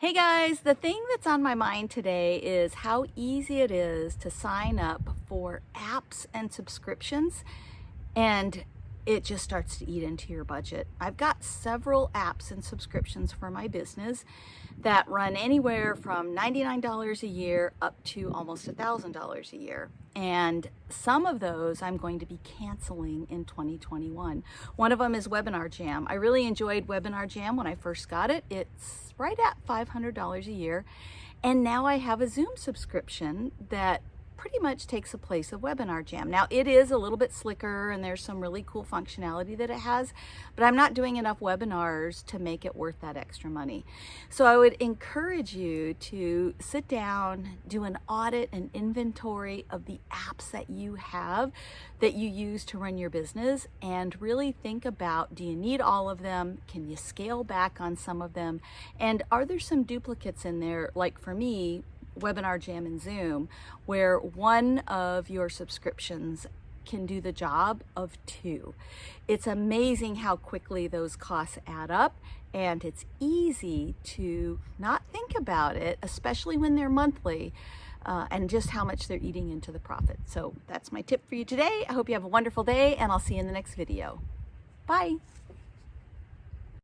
Hey guys, the thing that's on my mind today is how easy it is to sign up for apps and subscriptions and it just starts to eat into your budget. I've got several apps and subscriptions for my business that run anywhere from $99 a year up to almost $1,000 a year. And some of those I'm going to be canceling in 2021. One of them is Webinar Jam. I really enjoyed Webinar Jam when I first got it. It's right at $500 a year. And now I have a Zoom subscription that pretty much takes the place of Webinar Jam. Now it is a little bit slicker and there's some really cool functionality that it has, but I'm not doing enough webinars to make it worth that extra money. So I would encourage you to sit down, do an audit and inventory of the apps that you have that you use to run your business and really think about, do you need all of them? Can you scale back on some of them? And are there some duplicates in there? Like for me, Webinar Jam and Zoom, where one of your subscriptions can do the job of two. It's amazing how quickly those costs add up and it's easy to not think about it, especially when they're monthly, uh, and just how much they're eating into the profit. So that's my tip for you today. I hope you have a wonderful day and I'll see you in the next video. Bye.